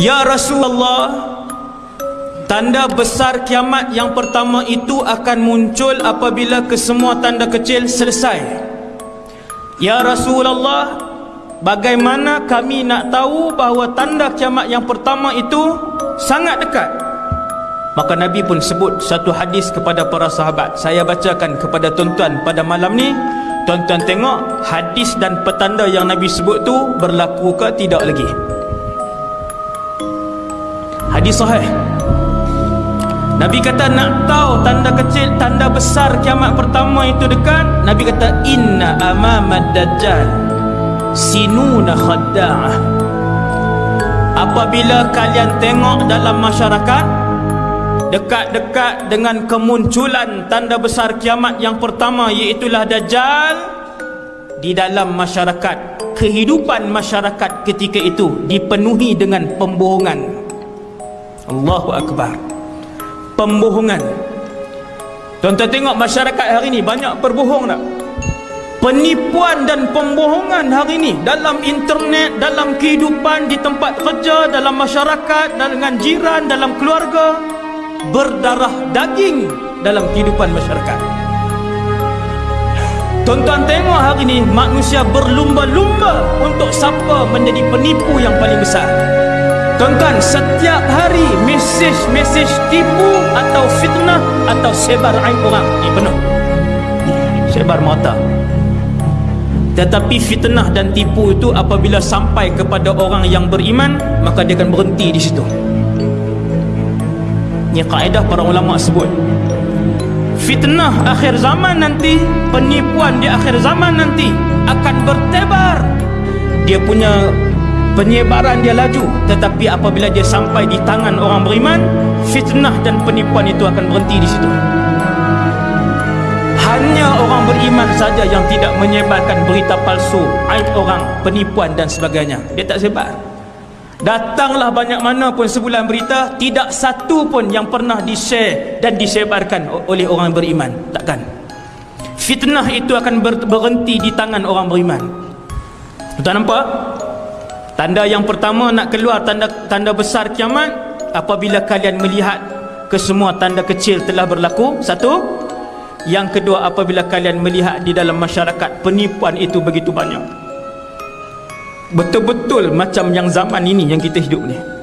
Ya Rasulullah Tanda besar kiamat yang pertama itu akan muncul apabila kesemua tanda kecil selesai. Ya Rasulullah Bagaimana kami nak tahu bahawa tanda kiamat yang pertama itu sangat dekat? Maka Nabi pun sebut satu hadis kepada para sahabat. Saya bacakan kepada tuan-tuan pada malam ni. Tuan-tuan tengok hadis dan petanda yang Nabi sebut tu berlaku ke tidak lagi Hadis sahih Nabi kata nak tahu tanda kecil, tanda besar kiamat pertama itu dekat. Nabi kata inna amamad dajjal sinuna khadda'ah. Apabila kalian tengok dalam masyarakat dekat-dekat dengan kemunculan tanda besar kiamat yang pertama iaitu dajjal di dalam masyarakat kehidupan masyarakat ketika itu dipenuhi dengan pembohongan Allahu akbar. Pembohongan. Tuan-tuan tengok masyarakat hari ini banyak berbohong tak? Penipuan dan pembohongan hari ini dalam internet dalam kehidupan di tempat kerja dalam masyarakat dengan jiran dalam keluarga berdarah daging dalam kehidupan masyarakat. Tuan-tuan tengok hari ini manusia berlumba-lumba untuk siapa menjadi penipu yang paling besar. Tuan-tuan, setiap hari mesej-mesej tipu atau fitnah atau sebar aib orang ni penuh. Sebar mata. Tetapi fitnah dan tipu itu apabila sampai kepada orang yang beriman, maka dia akan berhenti di situ. Ini kaedah para ulama sebut. Fitnah akhir zaman nanti, penipuan di akhir zaman nanti akan bertebar. Dia punya penyebaran dia laju tetapi apabila dia sampai di tangan orang beriman fitnah dan penipuan itu akan berhenti di situ. Hanya orang beriman saja yang tidak menyebarkan berita palsu aib orang penipuan dan sebagainya. Dia tak sebar. Datanglah banyak mana pun sebulan berita tidak satu pun yang pernah di-share dan disebarkan oleh orang beriman. Takkan? Fitnah itu akan berhenti di tangan orang beriman. Tuan nampak Tanda yang pertama nak keluar tanda tanda besar kiamat apabila kalian melihat kesemua tanda kecil telah berlaku. Satu. Yang kedua apabila kalian melihat di dalam masyarakat penipuan itu begitu banyak. Betul-betul macam yang zaman ini yang kita hidup ni.